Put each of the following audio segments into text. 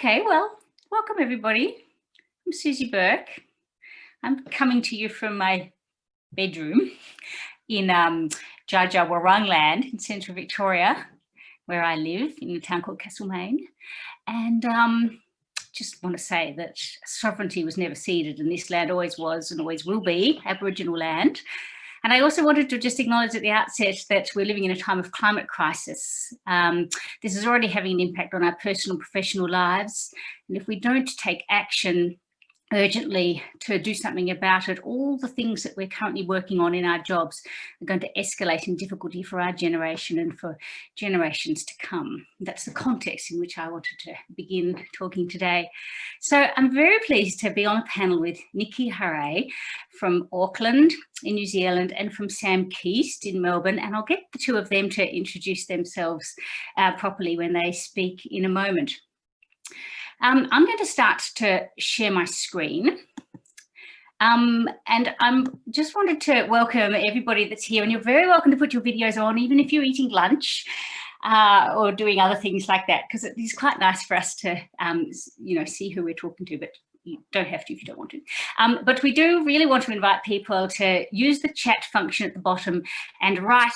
Okay, well, welcome everybody. I'm Susie Burke. I'm coming to you from my bedroom in um, land in central Victoria, where I live in a town called Castlemaine. And um, just want to say that sovereignty was never ceded and this land always was and always will be Aboriginal land. And I also wanted to just acknowledge at the outset that we're living in a time of climate crisis. Um, this is already having an impact on our personal and professional lives. And if we don't take action urgently to do something about it. All the things that we're currently working on in our jobs are going to escalate in difficulty for our generation and for generations to come. That's the context in which I wanted to begin talking today. So I'm very pleased to be on a panel with Niki Harré from Auckland in New Zealand and from Sam Keast in Melbourne. And I'll get the two of them to introduce themselves uh, properly when they speak in a moment. Um, I'm going to start to share my screen. Um, and I'm just wanted to welcome everybody that's here and you're very welcome to put your videos on even if you're eating lunch uh, or doing other things like that because it is quite nice for us to um, you know see who we're talking to but you don't have to if you don't want to. Um, but we do really want to invite people to use the chat function at the bottom and write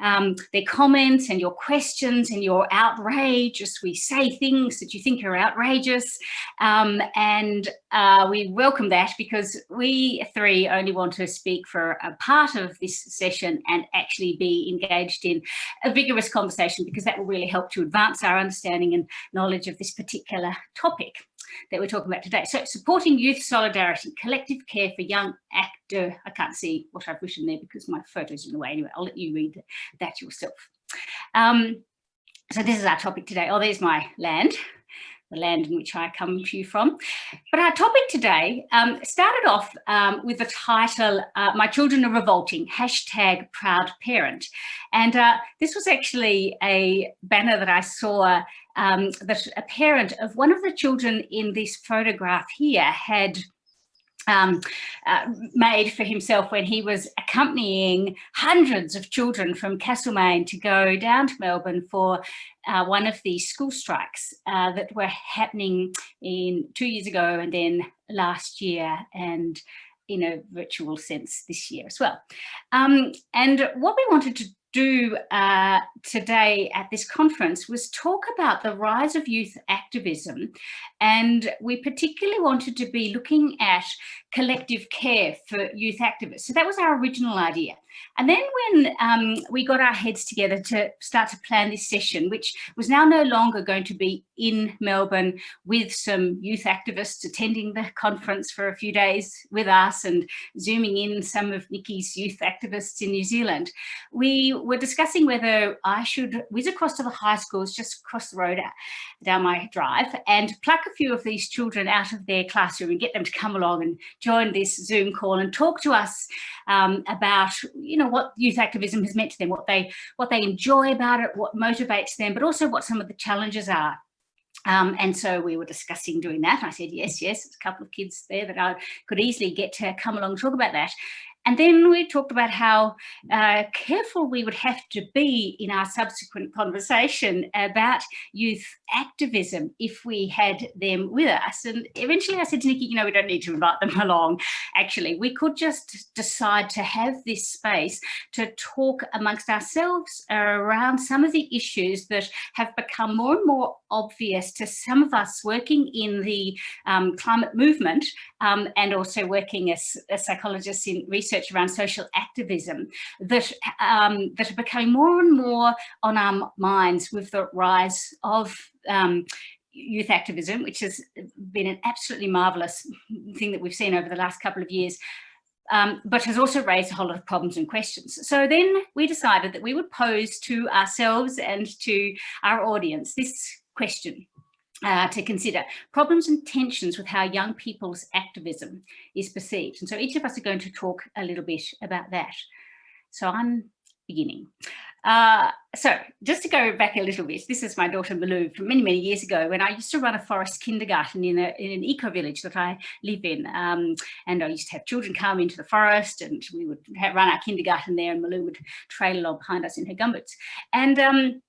um, their comments and your questions and your outrage as we say things that you think are outrageous. Um, and uh, we welcome that because we three only want to speak for a part of this session and actually be engaged in a vigorous conversation because that will really help to advance our understanding and knowledge of this particular topic that we're talking about today. So supporting youth solidarity, collective care for young actor. I can't see what I've written there because my photo's in the way. Anyway, I'll let you read that yourself. Um, so this is our topic today. Oh, there's my land the land in which I come to you from. But our topic today um, started off um, with the title, uh, My Children Are Revolting, hashtag Proud Parent. And uh, this was actually a banner that I saw um, that a parent of one of the children in this photograph here had um, uh, made for himself when he was accompanying hundreds of children from Castlemaine to go down to Melbourne for uh, one of these school strikes uh, that were happening in two years ago and then last year and in a virtual sense this year as well. Um, and what we wanted to do uh, today at this conference was talk about the rise of youth activism and we particularly wanted to be looking at collective care for youth activists. So that was our original idea. And then when um, we got our heads together to start to plan this session, which was now no longer going to be in Melbourne with some youth activists attending the conference for a few days with us and zooming in some of Niki's youth activists in New Zealand, we were discussing whether I should whiz across to the high schools just across the road down my drive and pluck a few of these children out of their classroom and get them to come along and join this Zoom call and talk to us um, about, you know, what youth activism has meant to them, what they, what they enjoy about it, what motivates them, but also what some of the challenges are. Um, and so we were discussing doing that. I said, yes, yes, a couple of kids there that I could easily get to come along and talk about that. And then we talked about how uh, careful we would have to be in our subsequent conversation about youth activism if we had them with us. And eventually I said to Niki, you know, we don't need to invite them along. Actually, we could just decide to have this space to talk amongst ourselves around some of the issues that have become more and more obvious to some of us working in the um, climate movement um, and also working as, as psychologists in research research around social activism that, um, that are becoming more and more on our minds with the rise of um, youth activism, which has been an absolutely marvellous thing that we've seen over the last couple of years, um, but has also raised a whole lot of problems and questions. So then we decided that we would pose to ourselves and to our audience this question uh, to consider problems and tensions with how young people's activism is perceived. And so each of us are going to talk a little bit about that. So I'm beginning. Uh, so just to go back a little bit, this is my daughter Malou from many, many years ago when I used to run a forest kindergarten in, a, in an eco-village that I live in. Um, and I used to have children come into the forest and we would have, run our kindergarten there and Malou would trail along behind us in her gumboots. And um,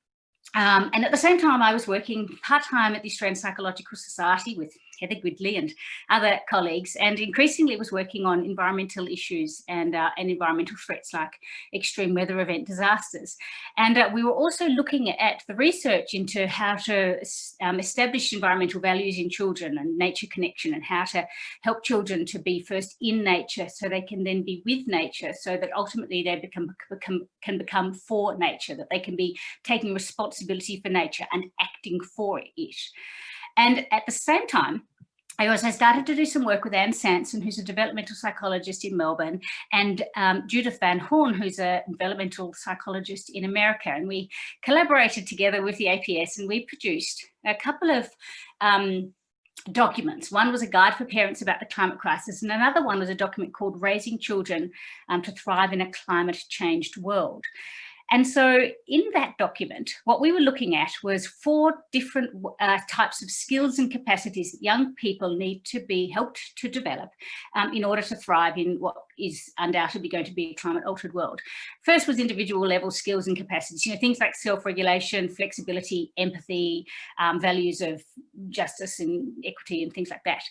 Um, and at the same time, I was working part-time at the Australian Psychological Society with Heather Gridley and other colleagues, and increasingly was working on environmental issues and, uh, and environmental threats like extreme weather event disasters. And uh, we were also looking at the research into how to um, establish environmental values in children and nature connection and how to help children to be first in nature so they can then be with nature so that ultimately they become, become can become for nature, that they can be taking responsibility for nature and acting for it. And at the same time, I also started to do some work with Anne Sanson, who's a developmental psychologist in Melbourne, and um, Judith Van Hoorn, who's a developmental psychologist in America. And we collaborated together with the APS and we produced a couple of um, documents. One was a guide for parents about the climate crisis and another one was a document called Raising Children um, to Thrive in a Climate Changed World. And so in that document, what we were looking at was four different uh, types of skills and capacities that young people need to be helped to develop um, in order to thrive in what is undoubtedly going to be a climate altered world. First was individual level skills and capacities, you know, things like self-regulation, flexibility, empathy, um, values of justice and equity and things like that.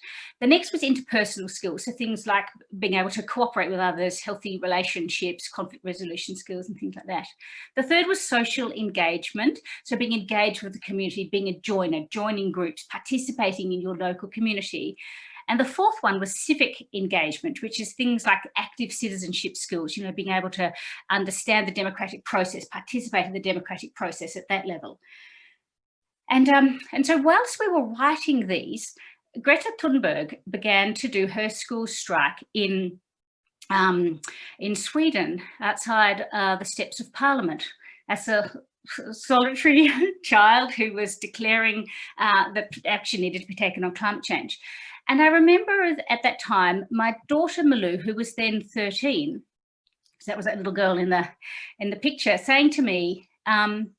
The next was interpersonal skills, so things like being able to cooperate with others, healthy relationships, conflict resolution skills and things like that. The third was social engagement. So being engaged with the community, being a joiner, joining groups, participating in your local community. And the fourth one was civic engagement, which is things like active citizenship skills, you know, being able to understand the democratic process, participate in the democratic process at that level. And, um, and so whilst we were writing these, Greta Thunberg began to do her school strike in um, in Sweden outside uh, the steps of Parliament as a solitary child who was declaring uh, that action needed to be taken on climate change. And I remember at that time, my daughter Malou, who was then 13, so that was that little girl in the in the picture, saying to me, um,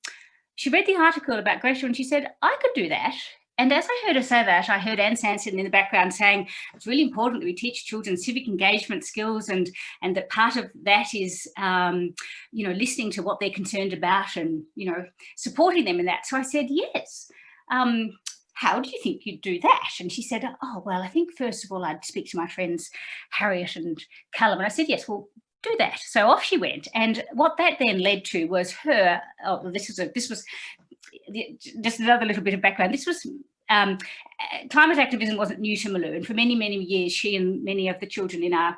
she read the article about Greta and she said, I could do that. And as I heard her say that, I heard Anne Sanson in the background saying it's really important that we teach children civic engagement skills and, and that part of that is, um, you know, listening to what they're concerned about and, you know, supporting them in that. So I said, yes. Um, how do you think you'd do that? And she said, oh, well, I think first of all, I'd speak to my friends, Harriet and Callum. And I said, yes, well, do that. So off she went. And what that then led to was her, oh, this was a, this was just another little bit of background. This was um, climate activism wasn't new to Malou, and for many, many years, she and many of the children in our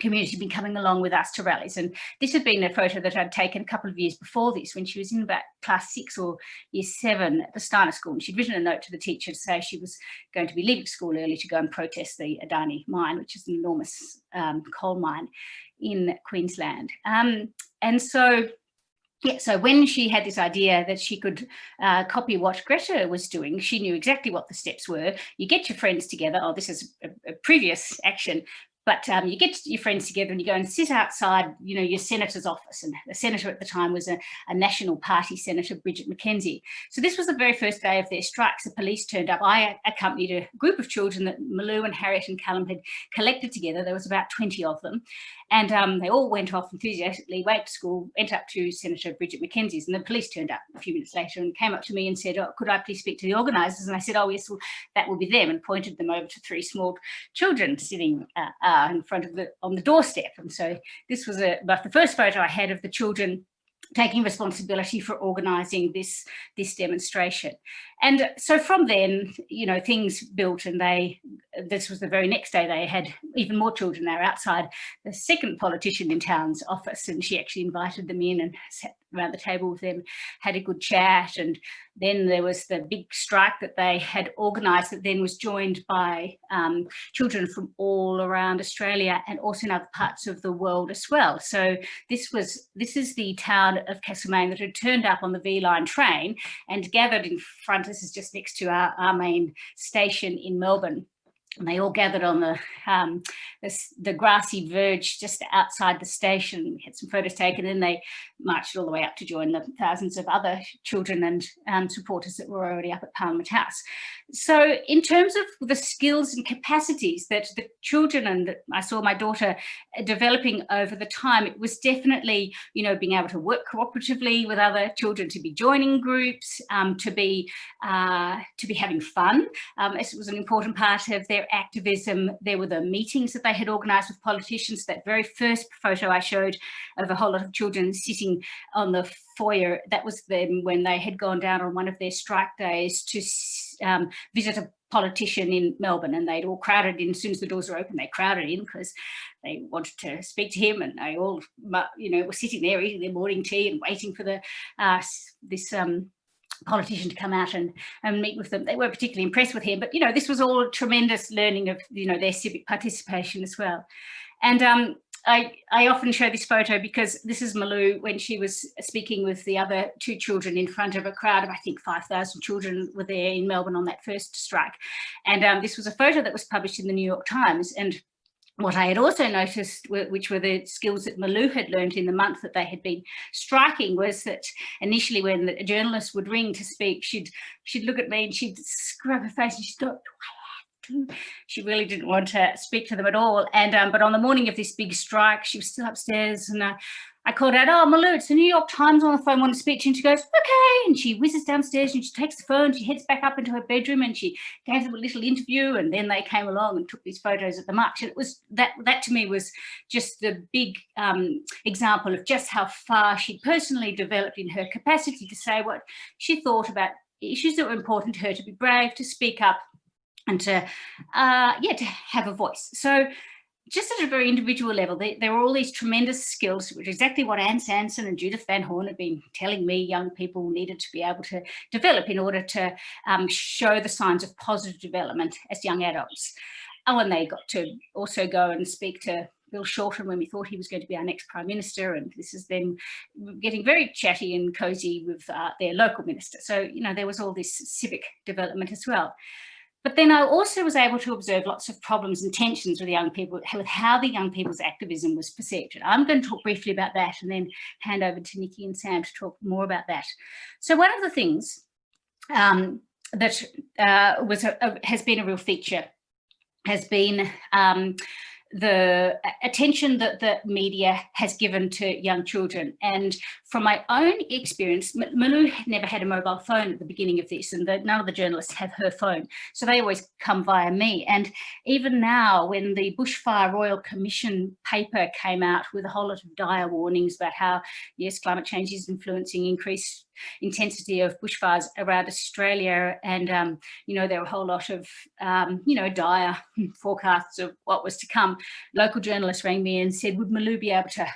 community had been coming along with us to rallies. And this had been a photo that I'd taken a couple of years before this when she was in about class six or year seven at the Steiner School. And she'd written a note to the teacher to say she was going to be leaving school early to go and protest the Adani mine, which is an enormous um, coal mine in Queensland. Um, and so yeah, so when she had this idea that she could uh, copy what Greta was doing, she knew exactly what the steps were. You get your friends together. Oh, this is a, a previous action. But um, you get your friends together and you go and sit outside, you know, your senator's office. And the senator at the time was a, a National Party Senator, Bridget McKenzie. So this was the very first day of their strikes. The police turned up. I accompanied a group of children that Malou and Harriet and Callum had collected together. There was about 20 of them. And um, they all went off enthusiastically, went to school, went up to Senator Bridget McKenzie's, and the police turned up a few minutes later and came up to me and said, oh, could I please speak to the organisers? And I said, oh, yes, well, that will be them, and pointed them over to three small children sitting uh, uh, in front of the, on the doorstep. And so this was a, about the first photo I had of the children taking responsibility for organising this, this demonstration. And so from then, you know, things built and they, this was the very next day they had even more children there outside the second politician in town's office and she actually invited them in and sat around the table with them, had a good chat. And then there was the big strike that they had organised that then was joined by um, children from all around Australia and also in other parts of the world as well. So this was, this is the town of Castlemaine that had turned up on the V-Line train and gathered in front, this is just next to our, our main station in Melbourne and they all gathered on the, um, the, the grassy verge just outside the station. We had some photos taken and then they marched all the way up to join the thousands of other children and um, supporters that were already up at Parliament House. So in terms of the skills and capacities that the children and I saw my daughter developing over the time, it was definitely, you know, being able to work cooperatively with other children, to be joining groups, um, to be uh, to be having fun. Um, it was an important part of their activism. There were the meetings that they had organised with politicians. That very first photo I showed of a whole lot of children sitting on the foyer, that was them when they had gone down on one of their strike days to um, visit a politician in Melbourne and they'd all crowded in as soon as the doors were open they crowded in because they wanted to speak to him and they all you know were sitting there eating their morning tea and waiting for the uh, this um, politician to come out and, and meet with them. They weren't particularly impressed with him, but you know, this was all tremendous learning of, you know, their civic participation as well. And um, I, I often show this photo because this is Malou when she was speaking with the other two children in front of a crowd of, I think 5,000 children were there in Melbourne on that first strike. And um, this was a photo that was published in the New York Times. And what I had also noticed, which were the skills that Malou had learned in the month that they had been striking, was that initially when a journalist would ring to speak, she'd she'd look at me and she'd scrub her face and she'd go, she really didn't want to speak to them at all. And um, but on the morning of this big strike, she was still upstairs and uh, I called out, oh, Malou, it's the New York Times on the phone, want to speak to you. And she goes, okay. And she whizzes downstairs and she takes the phone, she heads back up into her bedroom and she gave them a little interview. And then they came along and took these photos at the march. And it was that, that to me was just the big um, example of just how far she personally developed in her capacity to say what she thought about issues that were important to her, to be brave, to speak up and to, uh, yeah, to have a voice. So just at a very individual level, there, there, are all these tremendous skills, which is exactly what Anne Sanson and Judith Van Hoorn have been telling me young people needed to be able to develop in order to um, show the signs of positive development as young adults. Oh, and they got to also go and speak to Bill Shorten when we thought he was going to be our next Prime Minister. And this is them getting very chatty and cozy with uh, their local minister. So, you know, there was all this civic development as well. But then I also was able to observe lots of problems and tensions with the young people, with how the young people's activism was perceived. I'm going to talk briefly about that and then hand over to Niki and Sam to talk more about that. So one of the things um, that uh, was a, a, has been a real feature has been um, the attention that the media has given to young children. And from my own experience, Malou never had a mobile phone at the beginning of this and the, none of the journalists have her phone. So they always come via me. And even now, when the Bushfire Royal Commission paper came out with a whole lot of dire warnings about how, yes, climate change is influencing increased intensity of bushfires around Australia. And, um, you know, there were a whole lot of, um, you know, dire forecasts of what was to come. Local journalists rang me and said, would Malou be able to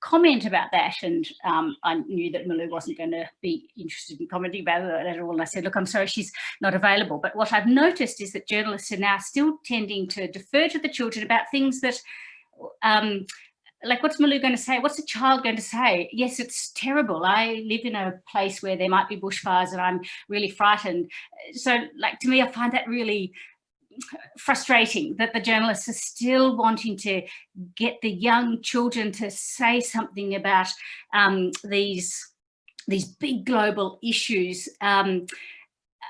comment about that? And um, I knew that Malou wasn't going to be interested in commenting about it at all. And I said, look, I'm sorry, she's not available. But what I've noticed is that journalists are now still tending to defer to the children about things that um, like what's Malou going to say? What's a child going to say? Yes, it's terrible. I live in a place where there might be bushfires and I'm really frightened. So like to me, I find that really frustrating that the journalists are still wanting to get the young children to say something about um, these these big global issues um,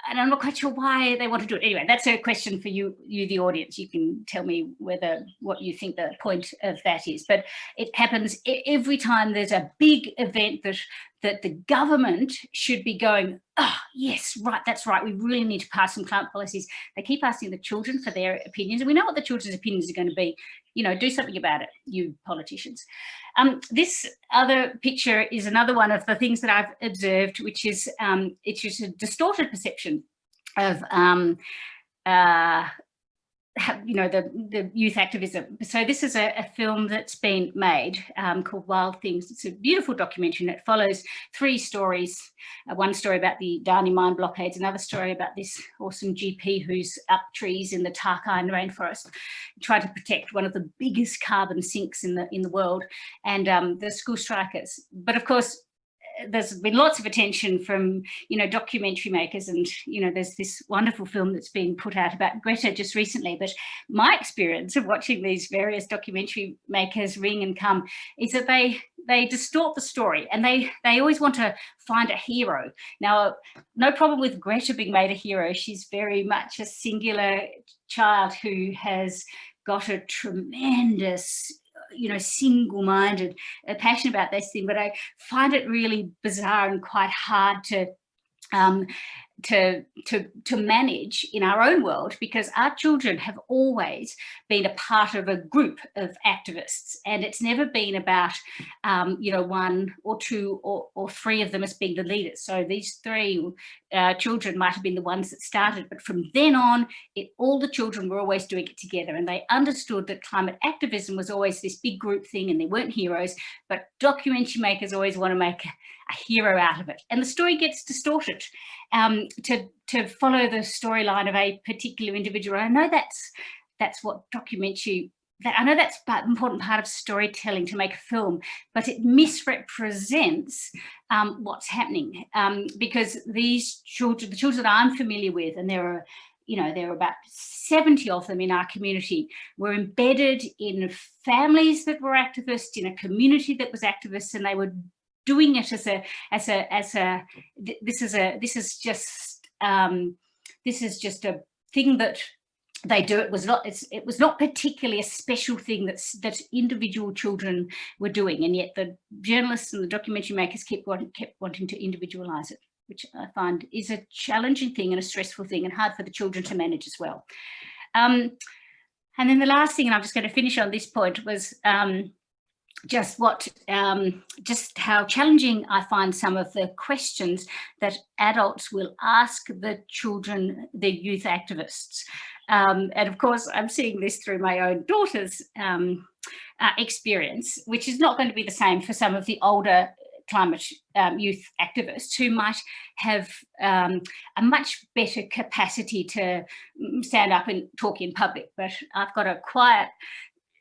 and I'm not quite sure why they want to do it. Anyway, that's a question for you, you, the audience. You can tell me whether what you think the point of that is. But it happens every time there's a big event that that the government should be going, oh, yes, right, that's right. We really need to pass some climate policies. They keep asking the children for their opinions. And we know what the children's opinions are going to be. You know, do something about it, you politicians. Um, this other picture is another one of the things that I've observed, which is um, it's just a distorted perception of um, uh, you know, the, the youth activism. So this is a, a film that's been made um, called Wild Things. It's a beautiful documentary and it follows three stories. Uh, one story about the Adani mine blockades, another story about this awesome GP who's up trees in the Tarkine rainforest, trying to protect one of the biggest carbon sinks in the in the world, and um, the school strikers. But of course, there's been lots of attention from, you know, documentary makers and, you know, there's this wonderful film that's being put out about Greta just recently. But my experience of watching these various documentary makers ring and come is that they they distort the story and they they always want to find a hero. Now, no problem with Greta being made a hero. She's very much a singular child who has got a tremendous you know, single-minded uh, passion about this thing, but I find it really bizarre and quite hard to um, to, to, to manage in our own world because our children have always been a part of a group of activists and it's never been about, um, you know, one or two or, or three of them as being the leaders. So these three uh, children might have been the ones that started, but from then on, it, all the children were always doing it together and they understood that climate activism was always this big group thing and they weren't heroes, but documentary makers always want to make a hero out of it. And the story gets distorted um, to, to follow the storyline of a particular individual. I know that's, that's what documentary that I know that's an important part of storytelling to make a film, but it misrepresents um, what's happening. Um, because these children, the children that I'm familiar with, and there are, you know, there are about 70 of them in our community, were embedded in families that were activists, in a community that was activists, and they were doing it as a as a as a this is a this is just um, this is just a thing that they do it was not it was not particularly a special thing that's that individual children were doing and yet the journalists and the documentary makers kept wanting, kept wanting to individualize it which I find is a challenging thing and a stressful thing and hard for the children to manage as well. Um, and then the last thing, and I'm just going to finish on this point, was um, just what, um, just how challenging I find some of the questions that adults will ask the children, the youth activists. Um, and of course, I'm seeing this through my own daughter's um, uh, experience, which is not going to be the same for some of the older climate um, youth activists who might have um, a much better capacity to mm, stand up and talk in public. But I've got a quiet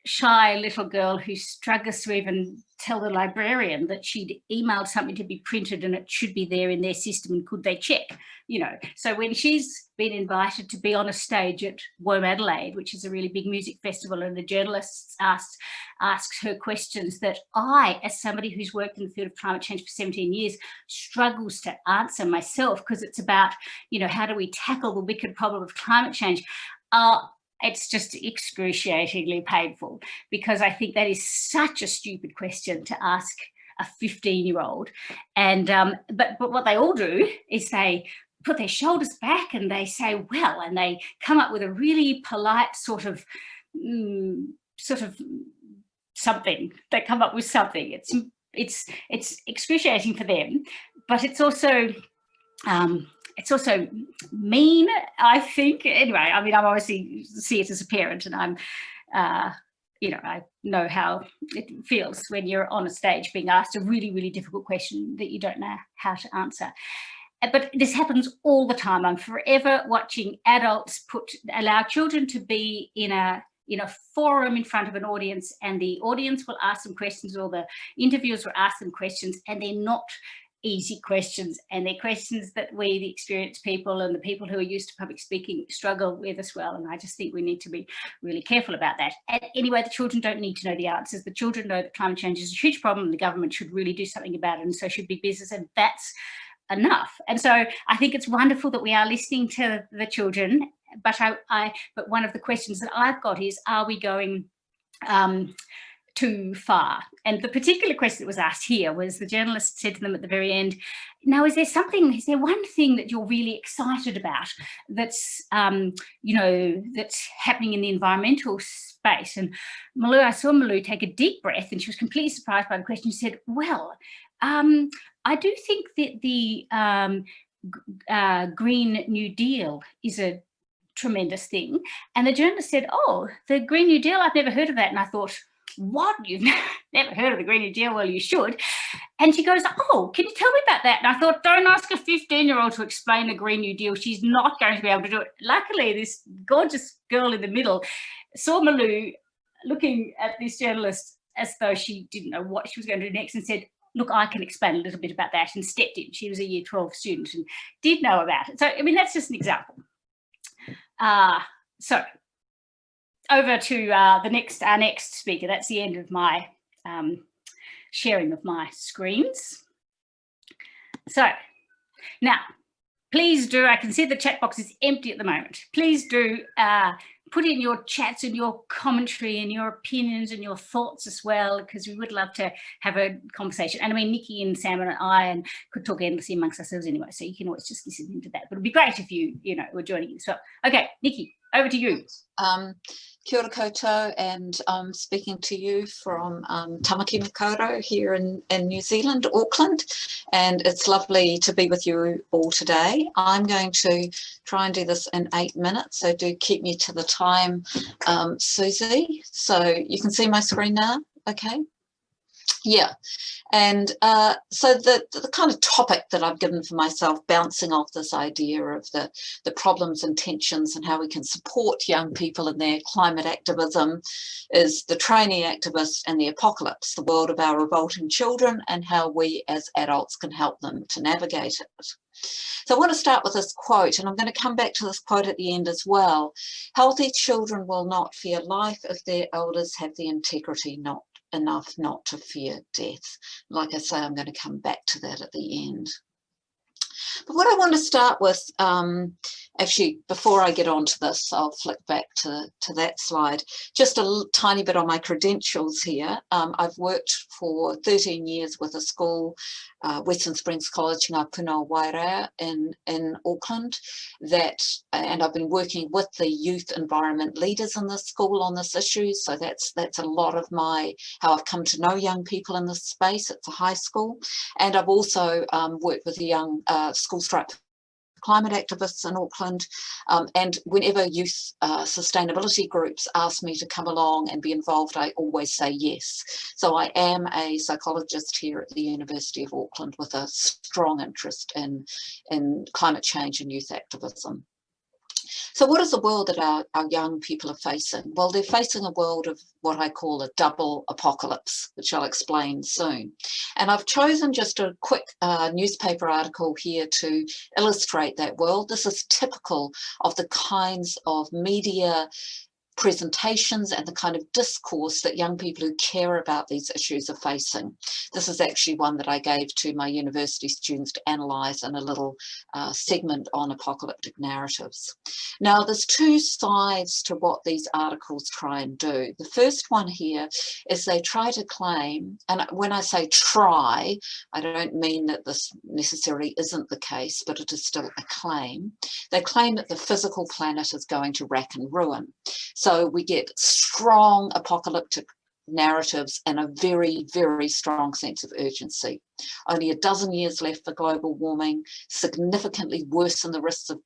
shy little girl who struggles to even tell the librarian that she'd emailed something to be printed and it should be there in their system and could they check, you know. So when she's been invited to be on a stage at WOMADelaide, which is a really big music festival, and the journalists asked, asked her questions that I, as somebody who's worked in the field of climate change for 17 years, struggles to answer myself because it's about, you know, how do we tackle the wicked problem of climate change? Uh, it's just excruciatingly painful because I think that is such a stupid question to ask a 15 year old. And, um, but, but what they all do is they put their shoulders back and they say, well, and they come up with a really polite sort of, mm, sort of something, they come up with something. It's, it's, it's excruciating for them, but it's also, um, it's also mean, I think. Anyway, I mean, I obviously see it as a parent and I'm, uh, you know, I know how it feels when you're on a stage being asked a really, really difficult question that you don't know how to answer. Uh, but this happens all the time. I'm forever watching adults put allow children to be in a in a forum in front of an audience and the audience will ask them questions or the interviewers will ask them questions and they're not easy questions and they're questions that we, the experienced people and the people who are used to public speaking struggle with as well. And I just think we need to be really careful about that. And anyway, the children don't need to know the answers. The children know that climate change is a huge problem the government should really do something about it and so should big business and that's enough. And so I think it's wonderful that we are listening to the children, but I, I but one of the questions that I've got is, are we going um, too far? And the particular question that was asked here was the journalist said to them at the very end, now, is there something, is there one thing that you're really excited about that's, um, you know, that's happening in the environmental space? And Malou, I saw Malou take a deep breath and she was completely surprised by the question. She said, well, um, I do think that the um, uh, Green New Deal is a tremendous thing. And the journalist said, oh, the Green New Deal, I've never heard of that. And I thought, what? You've never heard of the Green New Deal? Well, you should. And she goes, oh, can you tell me about that? And I thought, don't ask a 15-year-old to explain the Green New Deal. She's not going to be able to do it. Luckily, this gorgeous girl in the middle saw Malou looking at this journalist as though she didn't know what she was going to do next and said, look, I can explain a little bit about that and stepped in. She was a year 12 student and did know about it. So, I mean, that's just an example. Uh, so over to uh, the next, our next speaker. That's the end of my um, sharing of my screens. So now, please do, I can see the chat box is empty at the moment. Please do uh, put in your chats and your commentary and your opinions and your thoughts as well, because we would love to have a conversation. And I mean, Niki and Sam and I and could talk endlessly amongst ourselves anyway, so you can always just listen into that. But it'd be great if you, you know, were joining as well. Okay, Niki, over to you. Um, kia ora koutou, and I'm speaking to you from um, Tamaki Makaurau here in, in New Zealand, Auckland, and it's lovely to be with you all today. I'm going to try and do this in eight minutes, so do keep me to the time, um, Susie. So you can see my screen now, okay? Yeah, and uh, so the, the kind of topic that I've given for myself, bouncing off this idea of the, the problems and tensions and how we can support young people in their climate activism is the trainee activist and the apocalypse, the world of our revolting children and how we as adults can help them to navigate it. So I want to start with this quote, and I'm going to come back to this quote at the end as well. Healthy children will not fear life if their elders have the integrity not enough not to fear death. Like I say, I'm going to come back to that at the end. But what I want to start with, um, actually, before I get on to this, I'll flick back to, to that slide. Just a tiny bit on my credentials here. Um, I've worked for 13 years with a school uh, Western Springs College Ngā Puna Wairea in, in Auckland that, and I've been working with the youth environment leaders in the school on this issue. So that's, that's a lot of my, how I've come to know young people in this space. It's a high school. And I've also um, worked with the young uh, school stripe climate activists in Auckland. Um, and whenever youth uh, sustainability groups ask me to come along and be involved, I always say yes. So I am a psychologist here at the University of Auckland with a strong interest in, in climate change and youth activism. So what is the world that our, our young people are facing? Well, they're facing a world of what I call a double apocalypse, which I'll explain soon. And I've chosen just a quick uh, newspaper article here to illustrate that world. This is typical of the kinds of media presentations and the kind of discourse that young people who care about these issues are facing. This is actually one that I gave to my university students to analyse in a little uh, segment on apocalyptic narratives. Now there's two sides to what these articles try and do. The first one here is they try to claim, and when I say try, I don't mean that this necessarily isn't the case, but it is still a claim. They claim that the physical planet is going to rack and ruin. So we get strong apocalyptic narratives and a very, very strong sense of urgency. Only a dozen years left for global warming, significantly worsen the risks of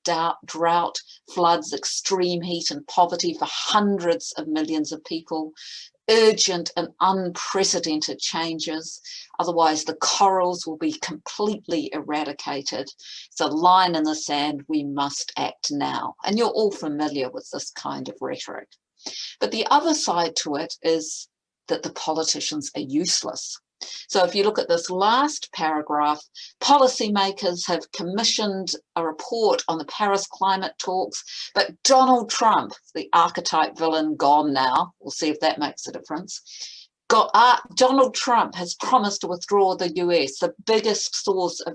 drought, floods, extreme heat and poverty for hundreds of millions of people, urgent and unprecedented changes. Otherwise, the corals will be completely eradicated. It's a line in the sand, we must act now. And you're all familiar with this kind of rhetoric. But the other side to it is that the politicians are useless. So if you look at this last paragraph, policymakers have commissioned a report on the Paris climate talks, but Donald Trump, the archetype villain gone now, we'll see if that makes a difference, got, uh, Donald Trump has promised to withdraw the US, the biggest source of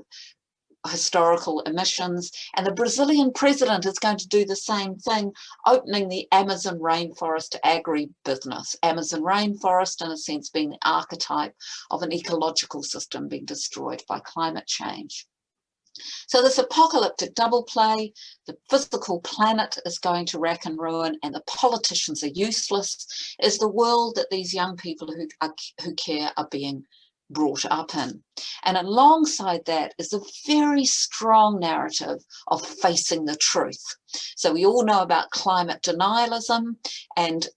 historical emissions and the Brazilian president is going to do the same thing opening the Amazon rainforest agribusiness. Amazon rainforest in a sense being the archetype of an ecological system being destroyed by climate change. So this apocalyptic double play the physical planet is going to rack and ruin and the politicians are useless. Is the world that these young people who are, who care are being brought up in. And alongside that is a very strong narrative of facing the truth. So we all know about climate denialism and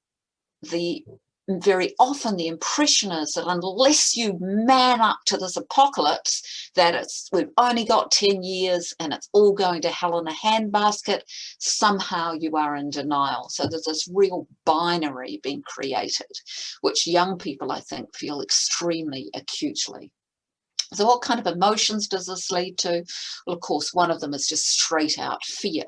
the very often the impression is that unless you man up to this apocalypse, that it's we've only got 10 years and it's all going to hell in a handbasket, somehow you are in denial. So there's this real binary being created, which young people, I think, feel extremely acutely. So what kind of emotions does this lead to? Well, of course, one of them is just straight out fear.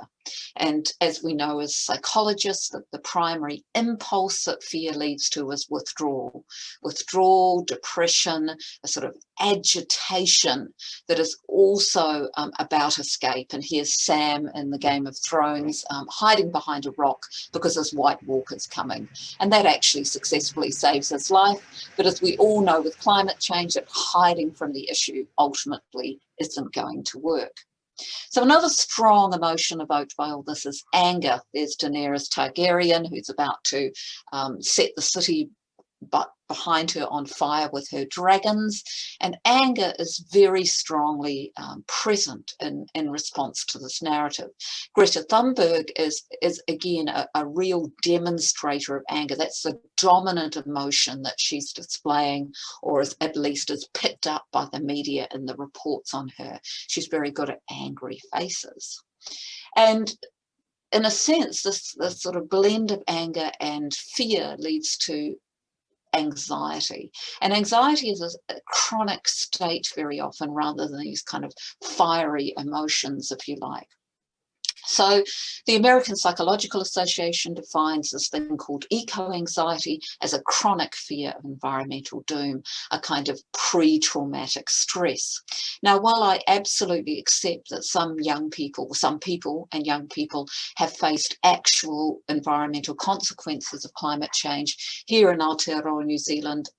And as we know as psychologists, that the primary impulse that fear leads to is withdrawal. Withdrawal, depression, a sort of agitation that is also um, about escape. And here's Sam in the Game of Thrones um, hiding behind a rock because his White Walker's coming. And that actually successfully saves his life. But as we all know with climate change, that hiding from the issue ultimately isn't going to work. So another strong emotion evoked by all this is anger. There's Daenerys Targaryen, who's about to um, set the city but behind her on fire with her dragons and anger is very strongly um, present in, in response to this narrative. Greta Thunberg is, is again a, a real demonstrator of anger. That's the dominant emotion that she's displaying or is at least is picked up by the media in the reports on her. She's very good at angry faces. And in a sense, this, this sort of blend of anger and fear leads to anxiety. And anxiety is a, chronic state very often rather than these kind of fiery emotions, if you like. So the American Psychological Association defines this thing called eco-anxiety as a chronic fear of environmental doom, a kind of pre-traumatic stress. Now, while I absolutely accept that some young people, some people and young people have faced actual environmental consequences of climate change, here in Aotearoa, New Zealand,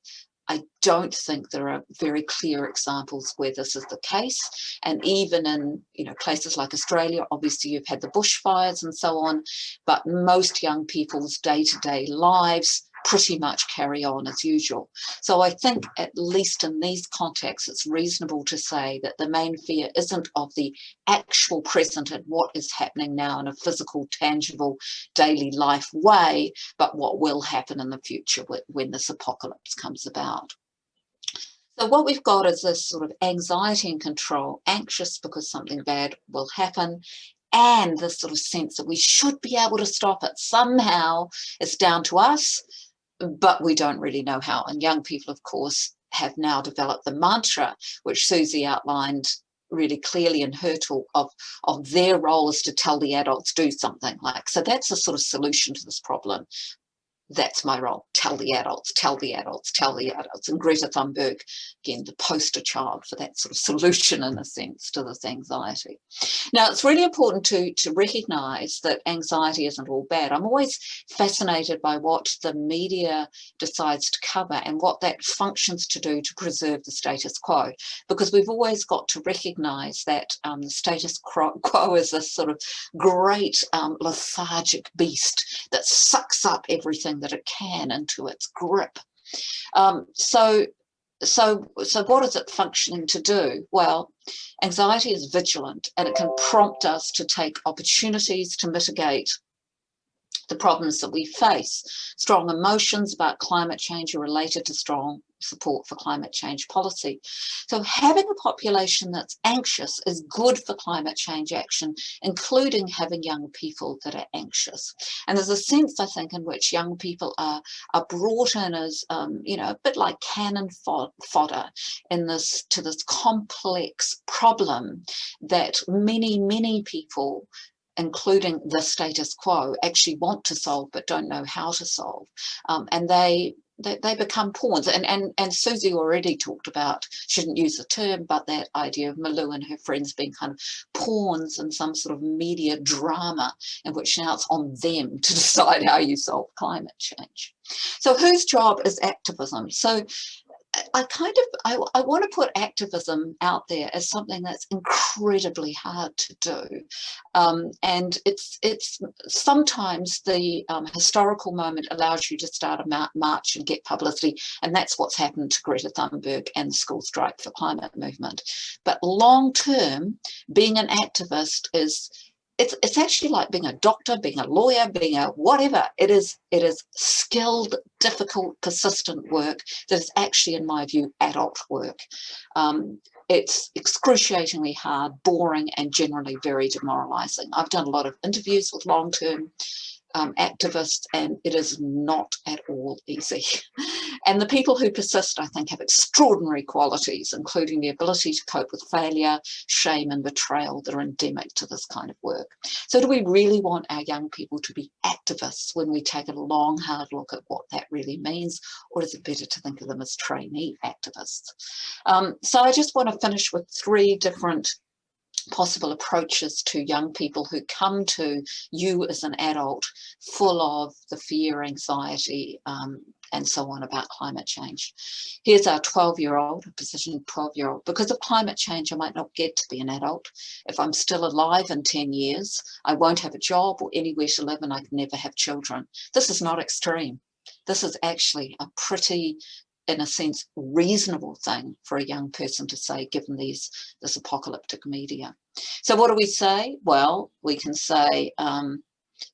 I don't think there are very clear examples where this is the case. And even in you know places like Australia, obviously you've had the bushfires and so on, but most young people's day-to-day -day lives pretty much carry on as usual. So I think at least in these contexts, it's reasonable to say that the main fear isn't of the actual present and what is happening now in a physical, tangible, daily life way, but what will happen in the future when this apocalypse comes about. So what we've got is this sort of anxiety and control, anxious because something bad will happen, and this sort of sense that we should be able to stop it somehow. It's down to us but we don't really know how. And young people, of course, have now developed the mantra, which Susie outlined really clearly in her talk of, of their role is to tell the adults do something like. So that's a sort of solution to this problem that's my role. Tell the adults, tell the adults, tell the adults. And Greta Thunberg, again, the poster child for that sort of solution in a sense to this anxiety. Now, it's really important to, to recognize that anxiety isn't all bad. I'm always fascinated by what the media decides to cover and what that functions to do to preserve the status quo, because we've always got to recognize that um, the status quo is this sort of great um, lethargic beast that sucks up everything that it can into its grip. Um, so, so, so what is it functioning to do? Well, anxiety is vigilant and it can prompt us to take opportunities to mitigate the problems that we face. Strong emotions about climate change are related to strong support for climate change policy. So having a population that's anxious is good for climate change action, including having young people that are anxious. And there's a sense, I think, in which young people are, are brought in as, um, you know, a bit like cannon fodder in this to this complex problem that many, many people including the status quo, actually want to solve but don't know how to solve. Um, and they, they, they become pawns. And, and, and Susie already talked about, shouldn't use the term, but that idea of Malou and her friends being kind of pawns in some sort of media drama in which now it's on them to decide how you solve climate change. So whose job is activism? So I kind of, I, I want to put activism out there as something that's incredibly hard to do. Um, and it's, it's sometimes the um, historical moment allows you to start a march and get publicity. And that's what's happened to Greta Thunberg and the school strike for climate movement. But long term, being an activist is it's, it's actually like being a doctor, being a lawyer, being a whatever. It is, it is skilled, difficult, persistent work that is actually, in my view, adult work. Um, it's excruciatingly hard, boring, and generally very demoralizing. I've done a lot of interviews with long-term um, activists and it is not at all easy. And the people who persist, I think, have extraordinary qualities, including the ability to cope with failure, shame and betrayal that are endemic to this kind of work. So do we really want our young people to be activists when we take a long, hard look at what that really means? Or is it better to think of them as trainee activists? Um, so I just want to finish with three different possible approaches to young people who come to you as an adult full of the fear, anxiety, um, and so on about climate change. Here's our 12 year old, a position 12 year old. Because of climate change, I might not get to be an adult. If I'm still alive in 10 years, I won't have a job or anywhere to live and I can never have children. This is not extreme. This is actually a pretty in a sense, reasonable thing for a young person to say, given these this apocalyptic media. So what do we say? Well, we can say, um,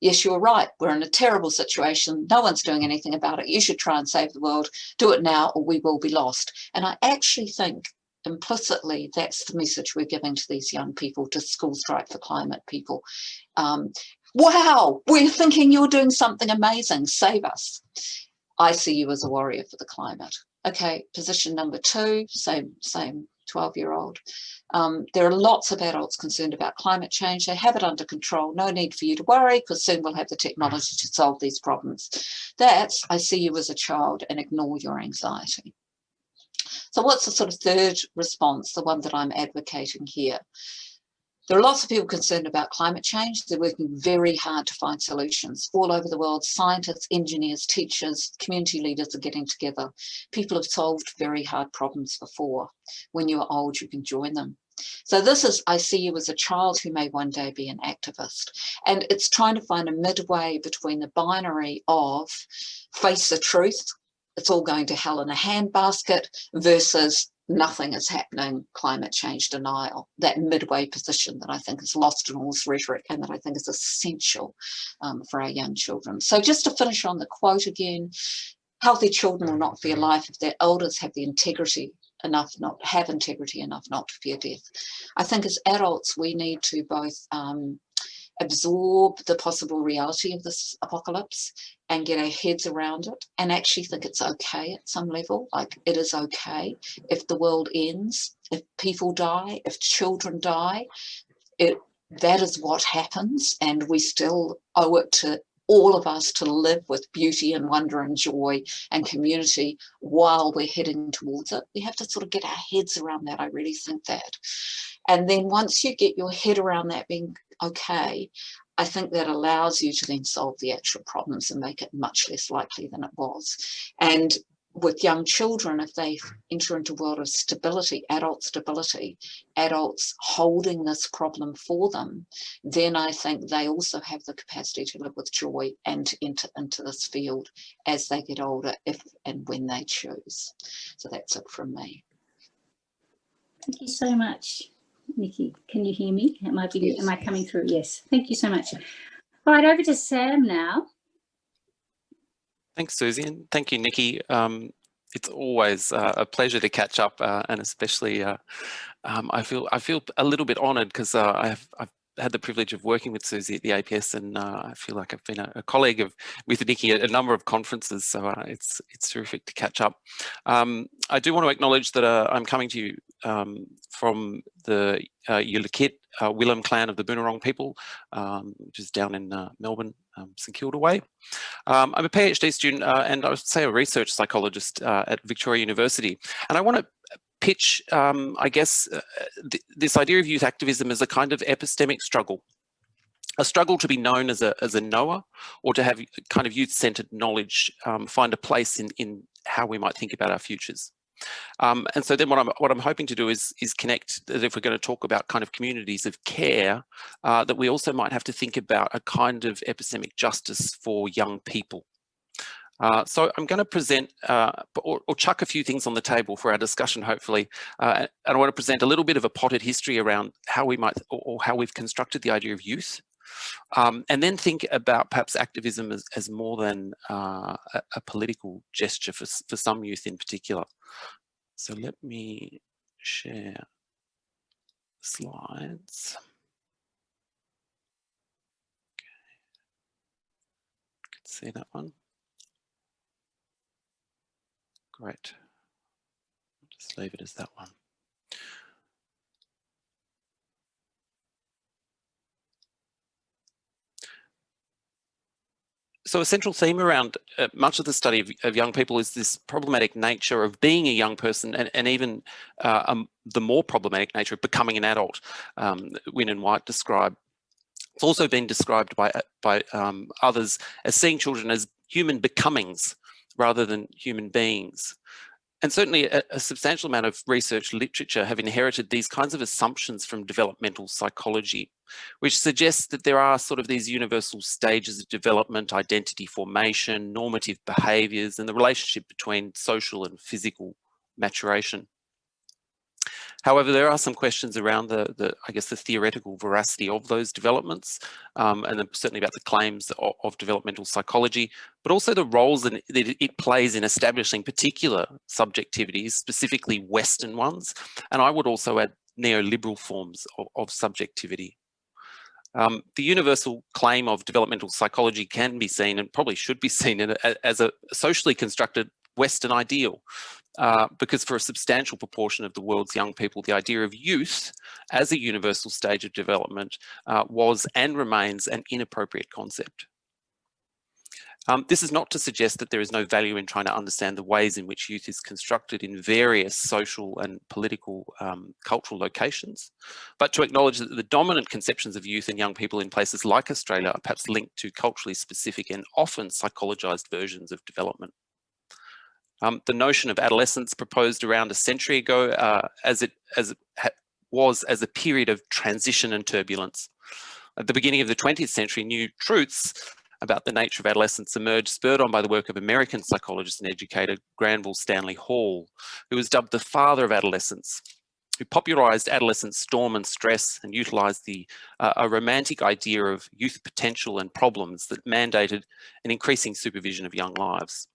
yes, you're right. We're in a terrible situation. No one's doing anything about it. You should try and save the world. Do it now or we will be lost. And I actually think implicitly that's the message we're giving to these young people, to School Strike for Climate people. Um, wow, we're thinking you're doing something amazing. Save us. I see you as a warrior for the climate. Okay, position number two, same, same 12 year old. Um, there are lots of adults concerned about climate change. They have it under control. No need for you to worry because soon we'll have the technology to solve these problems. That's, I see you as a child and ignore your anxiety. So what's the sort of third response, the one that I'm advocating here? There are lots of people concerned about climate change. They're working very hard to find solutions. All over the world, scientists, engineers, teachers, community leaders are getting together. People have solved very hard problems before. When you're old, you can join them. So this is, I see you as a child who may one day be an activist. And it's trying to find a midway between the binary of face the truth, it's all going to hell in a handbasket versus nothing is happening, climate change denial, that midway position that I think is lost in all this rhetoric and that I think is essential um, for our young children. So just to finish on the quote again, healthy children will not fear life if their elders have the integrity enough not have integrity enough not to fear death. I think as adults we need to both um, absorb the possible reality of this apocalypse and get our heads around it and actually think it's okay at some level like it is okay if the world ends if people die if children die it that is what happens and we still owe it to all of us to live with beauty and wonder and joy and community while we're heading towards it. We have to sort of get our heads around that. I really think that. And then once you get your head around that being okay, I think that allows you to then solve the actual problems and make it much less likely than it was. And with young children, if they enter into a world of stability, adult stability, adults holding this problem for them, then I think they also have the capacity to live with joy and to enter into this field as they get older, if and when they choose. So that's it from me. Thank you so much. Niki, can you hear me? Am I, yes. am I coming through? Yes, thank you so much. Right, over to Sam now. Thanks, Susie, and thank you, Niki. Um, it's always uh, a pleasure to catch up, uh, and especially uh, um, I feel I feel a little bit honoured because uh, I've I've had the privilege of working with Susie at the APS, and uh, I feel like I've been a, a, colleague of with Niki at a number of conferences, so uh, it's it's terrific to catch up. Um, I do want to acknowledge that uh, I'm coming to you um, from the uh, Yalukit uh, Willam clan of the Boonwurrung people, um, which is down in uh, Melbourne, um, St Kilda way. Um, I'm a PhD student uh, and I would say a research psychologist at Victoria University, and I want to pitch, um, I guess, uh, th this idea of youth activism as a kind of epistemic struggle, a struggle to be known as a, as a knower or to have kind of youth-centered knowledge um, find a place in, in how we might think about our futures. Um, and so then what I'm, what I'm hoping to do is, is connect that if we're going to talk about kind of communities of care, uh, that we also might have to think about a kind of epistemic justice for young people. Uh, so I'm going to present uh, or, or, chuck a few things on the table for our discussion, hopefully. Uh, and I want to present a little bit of a potted history around how we might or, or how we've constructed the idea of youth. Um, and then think about perhaps activism as, as more than uh, a, a, political gesture for, for some youth in particular. So let me share slides. Okay. See that one? great. Just leave it as that one. So a central theme around uh, much of the study of, of, young people is this problematic nature of being a young person and, and even uh, um, the more problematic nature of becoming an adult. Um, Wyn and White describe. It's also been described by, uh, by um, others as seeing children as human becomings rather than human beings. And certainly a, a, substantial amount of research literature have inherited these kinds of assumptions from developmental psychology, which suggests that there are sort of these universal stages of development, identity formation, normative behaviours, and the relationship between social and physical maturation. However, there are some questions around the, the I guess, the theoretical veracity of those developments, um, and certainly about the claims of, of, developmental psychology, but also the roles that it plays in establishing particular subjectivities, specifically Western ones, and I would also add neoliberal forms of, of subjectivity. Um, the universal claim of developmental psychology can be seen and probably should be seen a, as a socially constructed Western ideal uh, because for a substantial proportion of the world's young people, the idea of youth as a universal stage of development uh, was and remains an inappropriate concept. Um, this is not to suggest that there is no value in trying to understand the ways in which youth is constructed in various social and political um, cultural locations, but to acknowledge that the dominant conceptions of youth and young people in places like Australia are perhaps linked to culturally specific and often psychologized versions of development. Um, the notion of adolescence proposed around a century ago uh, as it, as it was as a period of transition and turbulence. At the beginning of the 20th century, new truths about the nature of adolescence emerged, spurred on by the work of American psychologist and educator Granville Stanley Hall, who was dubbed the father of adolescence, who popularized adolescent storm and stress and utilized the uh, a romantic idea of youth potential and problems that mandated an increasing supervision of young lives.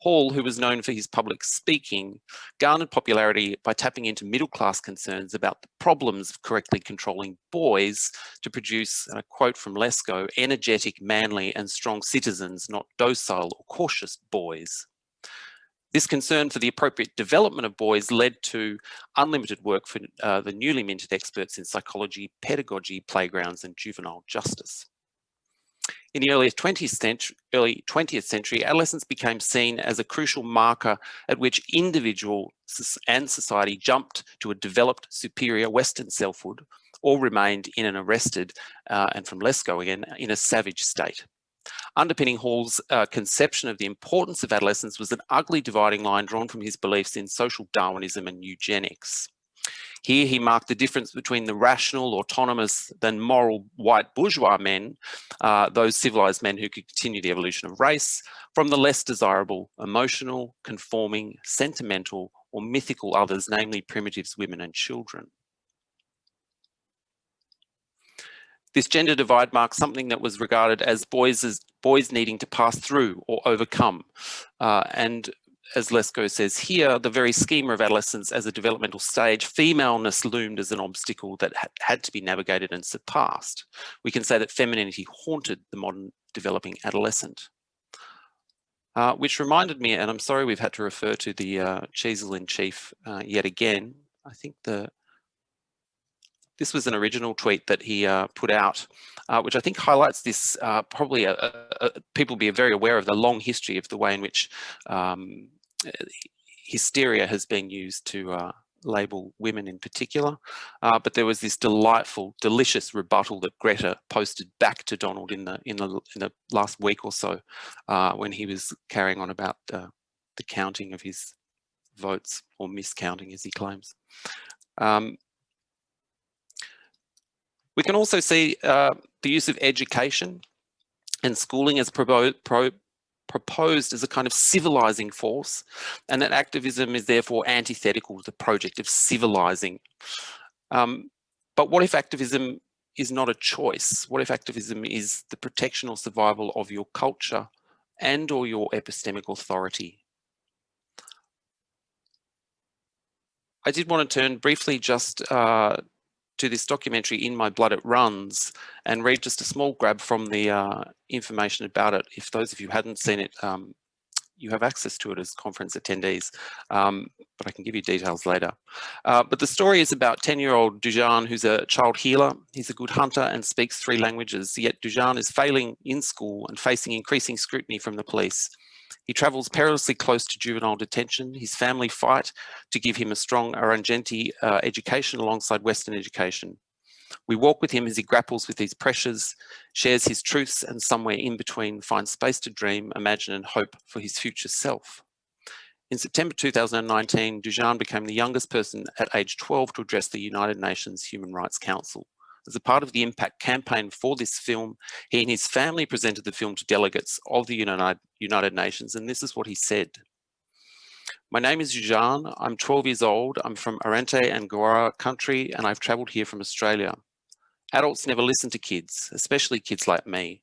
Hall, who was known for his public speaking, garnered popularity by tapping into middle-class concerns about the problems of correctly controlling boys to produce, and a quote from Lesko, energetic, manly and strong citizens, not docile or cautious boys. This concern for the appropriate development of boys led to unlimited work for uh, the newly minted experts in psychology, pedagogy, playgrounds and juvenile justice. In the early 20th century, early 20th century, adolescence became seen as a crucial marker at which individual and society jumped to a developed superior Western selfhood or remained in an arrested, uh, and from Lesko again, in a savage state. Underpinning Hall's uh, conception of the importance of adolescence was an ugly dividing line drawn from his beliefs in social Darwinism and eugenics. Here he marked the difference between the rational, autonomous, then moral white bourgeois men, uh, those civilized men who could continue the evolution of race, from the less desirable, emotional, conforming, sentimental, or mythical others, namely primitives, women and children. This gender divide marks something that was regarded as boys as boys needing to pass through or overcome. Uh, and as Lesko says here, the very schema of adolescence as a developmental stage, femaleness loomed as an obstacle that had to be navigated and surpassed. We can say that femininity haunted the modern developing adolescent. Uh, which reminded me, and I'm sorry we've had to refer to the uh, in chief uh, yet again. I think the this was an original tweet that he uh, put out, uh, which I think highlights this. Uh, probably a, a, a, people be very aware of the long history of the way in which um, hysteria has been used to uh, label women in particular, uh, but there was this delightful, delicious rebuttal that Greta posted back to Donald in the in the in the last week or so, uh, when he was carrying on about uh, the counting of his votes or miscounting, as he claims. Um, we can also see uh, the use of education and schooling as pro, pro proposed as a kind of civilizing force and that activism is therefore antithetical to the project of civilizing. Um, but what if activism is not a choice? What if activism is the protection or survival of your culture and or your epistemic authority? I did want to turn briefly just uh, to this documentary In My Blood It Runs and read just a small grab from the uh, information about it. If those of you hadn't seen it, um, you have access to it as conference attendees, um, but I can give you details later. Uh, but the story is about 10-year-old Dujan, who's a child healer. He's a good hunter and speaks three languages, yet Dujan is failing in school and facing increasing scrutiny from the police. He travels perilously close to juvenile detention. His family fight to give him a strong Arrernte uh, education alongside Western education. We walk with him as he grapples with these pressures, shares his truths, and somewhere in between finds space to dream, imagine, and hope for his future self. In September 2019, Dujan became the youngest person at age 12 to address the United Nations Human Rights Council. As a part of the impact campaign for this film, he and his family presented the film to delegates of the United, Nations, and this is what he said. My name is Dujan. I'm 12 years old. I'm from Arrernte and Garrwa country, and I've traveled here from Australia. Adults never listen to kids, especially kids like me.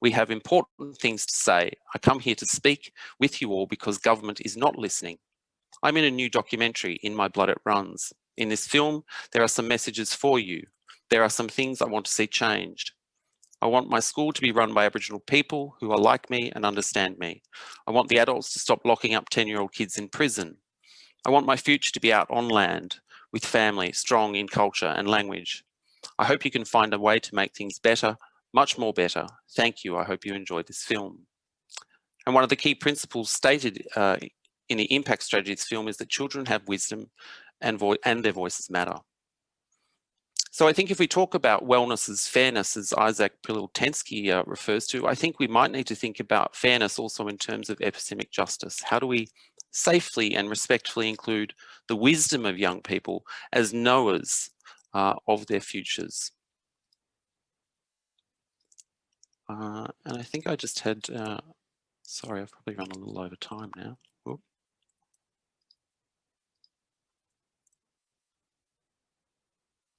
We have important things to say. I come here to speak with you all because government is not listening. I'm in a new documentary, In My Blood It Runs. In this film, there are some messages for you. There are some things I want to see changed. I want my school to be run by Aboriginal people who are like me and understand me. I want the adults to stop locking up 10-year-old kids in prison. I want my future to be out on land with family, strong in culture and language. I hope you can find a way to make things better, much more better. Thank you. I hope you enjoyed this film. And one of the key principles stated uh, in the impact strategies film is that children have wisdom and, and their voices matter. So I think if we talk about wellness as fairness, as Isaac Prilleltensky uh, refers to, I think we might need to think about fairness also in terms of epistemic justice. How do we safely and respectfully include the wisdom of young people as knowers uh, of their futures? Uh, and I think I just had, uh, sorry, I've probably run a little over time now.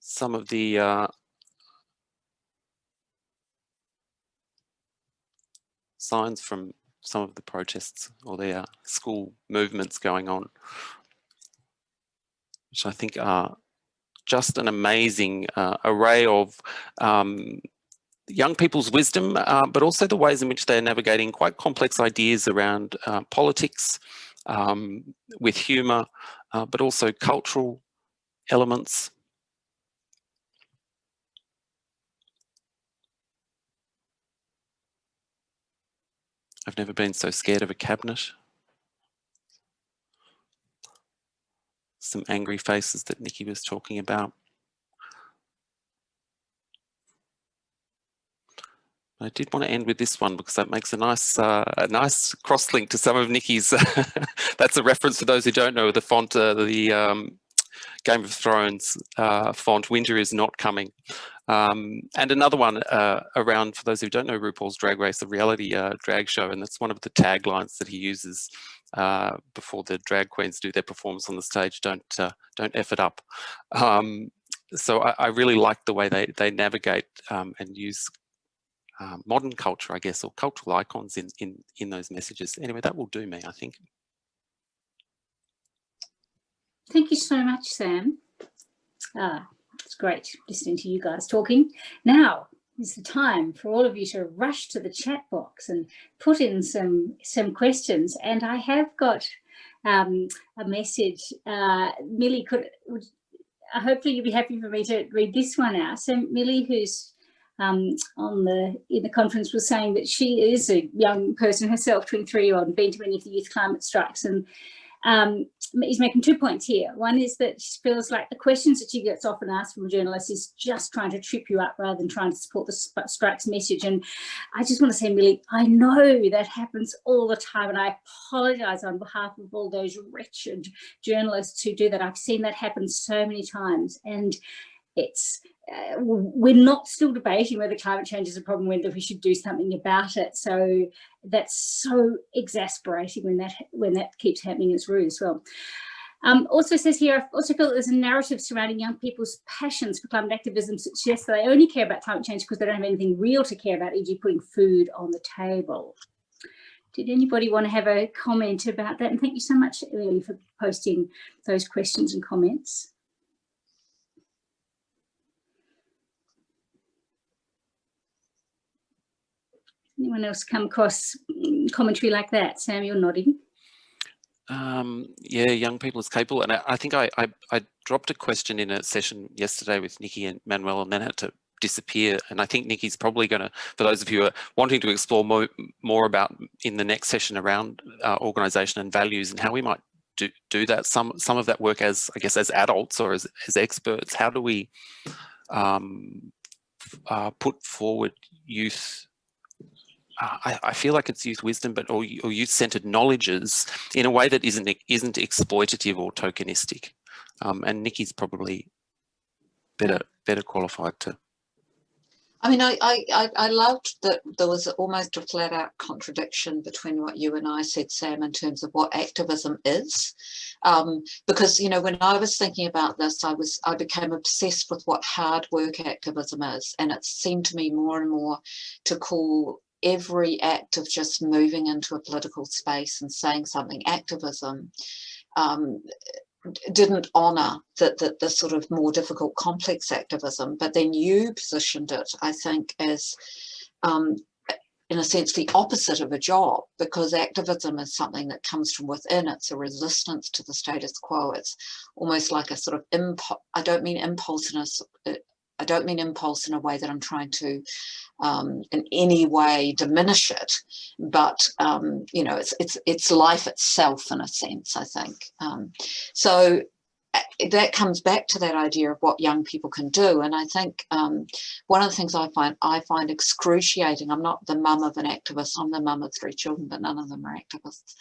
Some of the uh, signs from some of the protests or the school movements going on, which I think are just an amazing uh, array of um, young people's wisdom, uh, but also the ways in which they're navigating quite complex ideas around uh, politics um, with humour, uh, but also cultural elements I've never been so scared of a cabinet. Some angry faces that Niki was talking about. I did want to end with this one because that makes a nice uh, a nice cross link to some of Niki's. that's a reference for those who don't know the font, uh, the um, Game of Thrones uh, font, Winter is not coming. Um, and another one uh, around, for those who don't know RuPaul's Drag Race, the reality uh, drag show, and that's one of the taglines that he uses uh, before the drag queens do their performance on the stage, don't uh, don't F it up. Um, so I, I, really like the way they, they navigate um, and use uh, modern culture, I guess, or cultural icons in, in, in those messages. Anyway, that will do me, I think. Thank you so much, Sam. Ah, it's great listening to you guys talking. Now is the time for all of you to rush to the chat box and put in some, some questions. And I have got um, a message. Uh, Millie, could, would, uh, hopefully you'll be happy for me to read this one out. So Millie, who's um, on the in the conference was saying that she is a young person herself, 23 year old, and been to many of the youth climate strikes and um, he's making two points here. One is that she feels like the questions that she gets often asked from journalists is just trying to trip you up rather than trying to support the strikes message. And I just want to say, Millie, I know that happens all the time. And I apologize on behalf of all those wretched journalists who do that. I've seen that happen so many times. And it's uh, we're not still debating whether climate change is a problem, whether we should do something about it. So that's so exasperating when that when that keeps happening It's rude as well. Um, also says here, I also feel that there's a narrative surrounding young people's passions for climate activism suggests that they only care about climate change because they don't have anything real to care about, e.g. putting food on the table. Did anybody want to have a comment about that? And thank you so much, Lily, for posting those questions and comments. Anyone else come across mm, commentary like that? Sam, you're nodding. Um, yeah, young people is capable. And I, I think I, I, I, dropped a question in a session yesterday with Niki and Manuel and then had to disappear. And I think Niki's probably going to, for those of you who are wanting to explore more, more about in the next session around uh, organisation and values and how we might do, do that, some, some of that work as, I guess, as adults or as, as experts, how do we um, uh, put forward youth I, I, feel like it's youth wisdom, but or, or youth-centered knowledges in a way that isn't isn't exploitative or tokenistic. Um, and Niki's probably better better qualified to. I mean, I, I, I loved that there was almost a flat out contradiction between what you and I said, Sam, in terms of what activism is. Um, because, you know, when I was thinking about this, I was I became obsessed with what hard work activism is. And it seemed to me more and more to call every act of just moving into a political space and saying something activism um, didn't honour the, the, the, sort of more difficult complex activism but then you positioned it I think as um, in a sense the opposite of a job because activism is something that comes from within. It's a resistance to the status quo. It's almost like a sort of impulse I don't mean impulse in a, I don't mean impulse in a way that I'm trying to um, in any way diminish it, but um, you know, it's it's it's life itself in a sense. I think um, so. That comes back to that idea of what young people can do, and I think um, one of the things I find I find excruciating. I'm not the mum of an activist. I'm the mum of three children, but none of them are activists.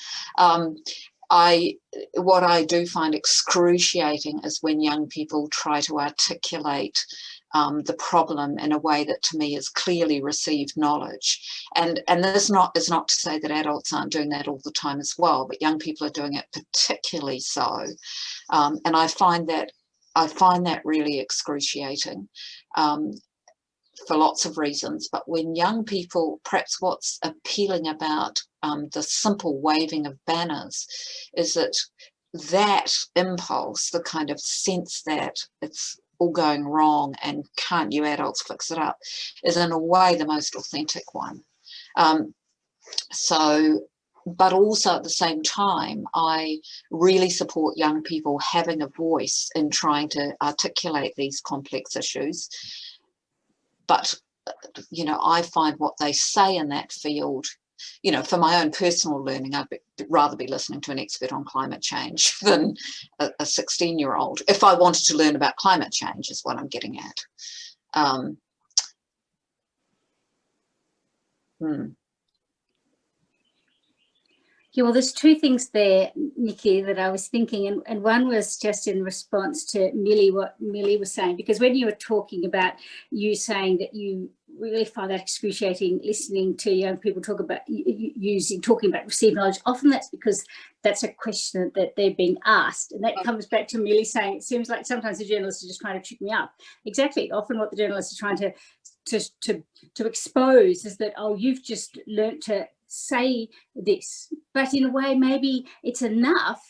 I what I do find excruciating is when young people try to articulate um, the problem in a way that to me is clearly received knowledge. And, and this not, is not to say that adults aren't doing that all the time as well, but young people are doing it particularly so. Um, and I find that I find that really excruciating um, for lots of reasons. But when young people, perhaps what's appealing about um, the simple waving of banners is that that impulse, the kind of sense that it's all going wrong and can't you adults fix it up is in a way the most authentic one. Um, so, but also at the same time, I really support young people having a voice in trying to articulate these complex issues. But, you know, I find what they say in that field you know, for my own personal learning, I'd be, rather be listening to an expert on climate change than a 16 year old. If I wanted to learn about climate change is what I'm getting at. Um, hmm. Yeah, well, there's two things there, Niki, that I was thinking, and, and one was just in response to Millie, what Millie was saying, because when you were talking about you saying that you really find that excruciating listening to young people talk about using, talking about received knowledge, often that's because that's a question that they're being asked. And that comes back to Millie saying, it seems like sometimes the journalists are just trying to trick me up. Exactly, often what the journalists are trying to to, to, to expose is that, oh, you've just learnt to say this, but in a way, maybe it's enough,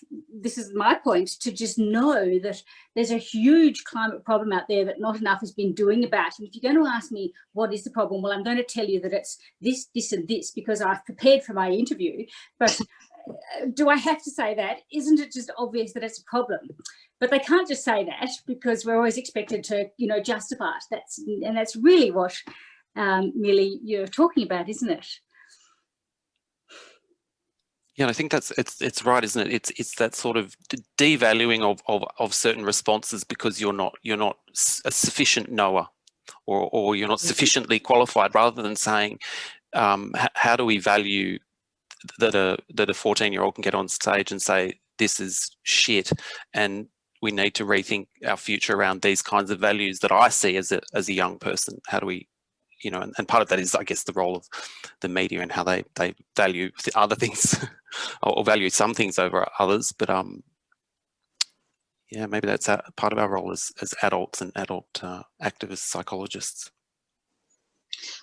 this is my point, to just know that there's a huge climate problem out there that not enough has been doing about. And if you're going to ask me, what is the problem? Well, I'm going to tell you that it's this, this and this, because I've prepared for my interview. But uh, do I have to say that? Isn't it just obvious that it's a problem? But they can't just say that because we're always expected to, you know, justify it. That's, and that's really what um, Millie, you're talking about, isn't it? Yeah, I think that's it's it's right, isn't it? It's it's that sort of devaluing of of of certain responses because you're not you're not a sufficient knower, or or you're not mm-hmm. sufficiently qualified, rather than saying, um, how do we value that a that a 14 year old can get on stage and say this is shit, and we need to rethink our future around these kinds of values that I see as a as a young person. How do we you know, and, and, part of that is, I guess, the role of the media and how they they value other things or value some things over others. But um, yeah, maybe that's a, part of our role as as adults and adult uh, activists, psychologists.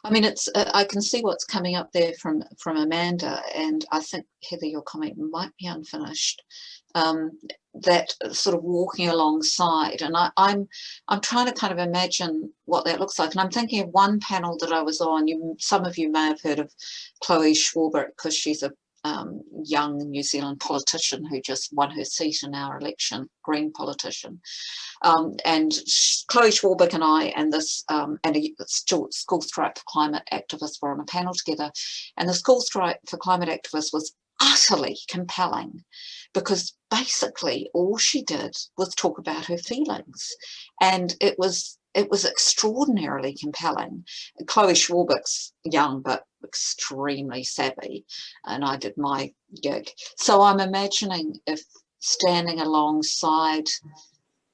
I mean, it's uh, I can see what's coming up there from from Amanda, and I think Heather, your comment might be unfinished. Um, that sort of walking alongside, and I, I'm I'm trying to kind of imagine what that looks like, and I'm thinking of one panel that I was on. You, some of you may have heard of Chloe Swarbrick because she's a um, young New Zealand politician who just won her seat in our election, Green politician. Um, and Chloe Swarbrick and I and this um, and a school strike for climate activists were on a panel together. And the school strike for climate activists was utterly compelling because basically all she did was talk about her feelings. And it was it was extraordinarily compelling. Chloe Swarbrick's young but extremely savvy and I did my gig. So I'm imagining if standing alongside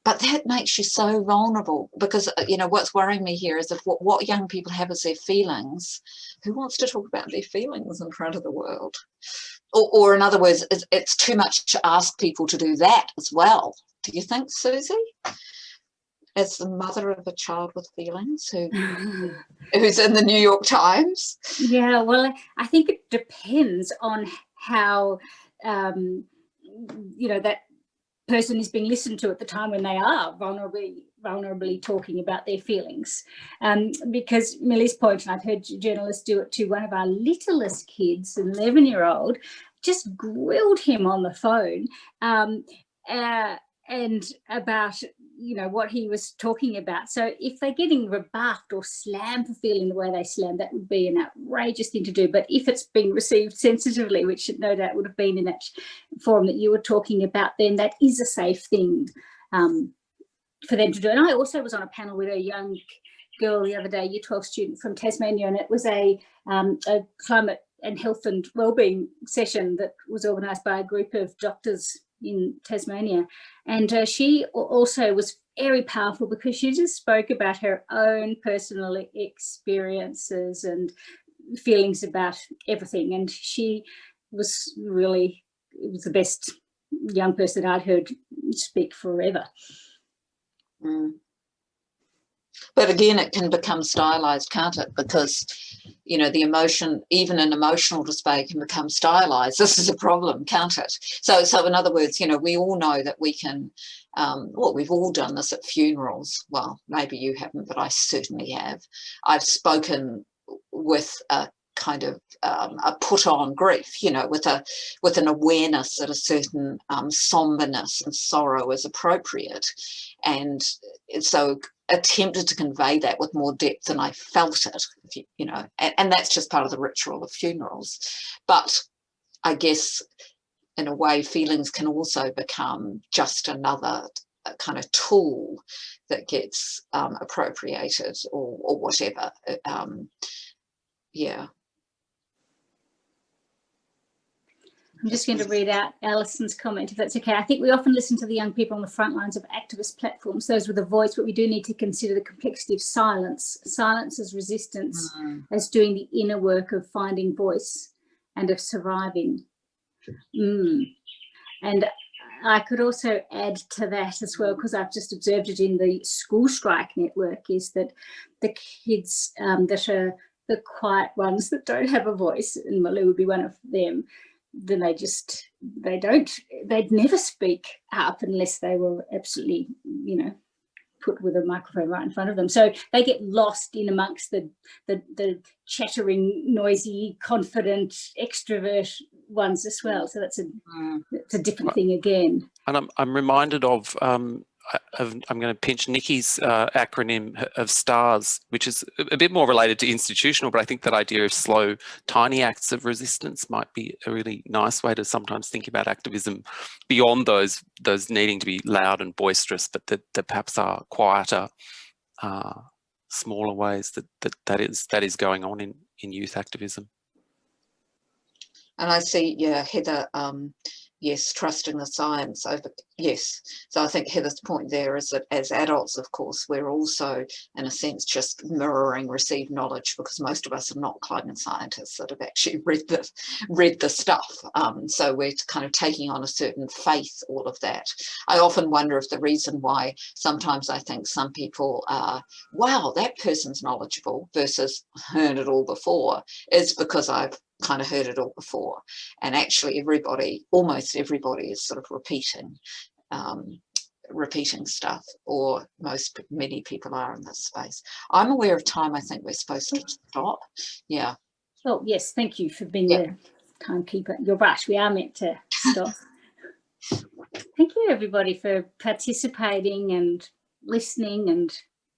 but that makes you so vulnerable because uh, you know what's worrying me here is if what, what young people have is their feelings who wants to talk about their feelings in front of the world or, or in other words it's, it's too much to ask people to do that as well do you think susie as the mother of a child with feelings who who's in the New York Times? Yeah, well, I think it depends on how um, you know that person is being listened to at the time when they are vulnerably vulnerably talking about their feelings um, because Millie's point and I've heard journalists do it to one of our littlest kids an 11 year old just grilled him on the phone um, uh, and about you know, what he was talking about. So if they're getting rebuffed or slammed for feeling the way they slammed that would be an outrageous thing to do. But if it's being received sensitively, which no doubt would have been in that forum that you were talking about, then that is a safe thing um, for them to do. And I also was on a panel with a young girl the other day, year 12 student from Tasmania, and it was a, um, a climate and health and wellbeing session that was organised by a group of doctors in Tasmania. And uh, she also was very powerful because she just spoke about her own personal experiences and feelings about everything. And she was really, was the best young person I'd heard speak forever. Mm. But again, it can become stylized, can't it? Because, you know, the emotion, even an emotional display can become stylized. This is a problem, can't it? So, so in other words, you know, we all know that we can, um, well, we've all done this at funerals. Well, maybe you haven't, but I certainly have. I've spoken with a kind of um, a put on grief, you know, with a with an awareness that a certain um, somberness and sorrow is appropriate. And so attempted to convey that with more depth than I felt it, you, you, know, and, and that's just part of the ritual of funerals. But I guess in a way, feelings can also become just another uh, kind of tool that gets um, appropriated or, or whatever. Um, yeah. I'm just going to read out Alison's comment, if that's okay. I think we often listen to the young people on the front lines of activist platforms, those with a voice, but we do need to consider the complexity of silence. Silence as resistance, mm. as doing the inner work of finding voice and of surviving. Mm. And I could also add to that as well, because I've just observed it in the school strike network, is that the kids um, that are the quiet ones that don't have a voice, and Malou would be one of them, then they just they don't they'd never speak up unless they were absolutely you know put with a microphone right in front of them. So they get lost in amongst the the, the chattering noisy confident extrovert ones as well. So that's a mm. that's a different thing again. and i'm, I'm reminded of um I'm going to pinch Niki's uh, acronym of STARS, which is a bit more related to institutional, but I think that idea of slow, tiny acts of resistance might be a really nice way to sometimes think about activism beyond those those needing to be loud and boisterous, but that, that perhaps are quieter, uh, smaller ways that, that that is that is going on in, in youth activism. And I see, yeah, Heather um, yes, trusting the science over, yes. So I think Heather's point there is that as adults, of course, we're also, in a sense, just mirroring received knowledge because most of us are not climate scientists that have actually read the, read the stuff. Um, so we're kind of taking on a certain faith, all of that. I often wonder if the reason why sometimes I think some people are, wow, that person's knowledgeable versus heard it all before is because I've kind of heard it all before. And actually everybody, almost everybody is sort of repeating, um, repeating stuff or most, many people are in this space. I'm aware of time. I think we're supposed to stop. Yeah. Oh, yes, thank you for being Yeah. the timekeeper. You're right, we are meant to stop. thank you, everybody, for participating and listening and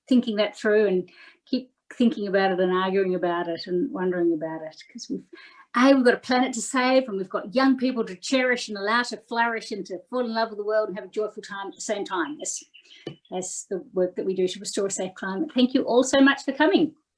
thinking that through and thinking about it and arguing about it and wondering about it because we've a we've got a planet to save and we've got young people to cherish and allow to flourish and to fall in love with the world and have a joyful time at the same time. As as the work that we do to restore a safe climate. Thank you all so much for coming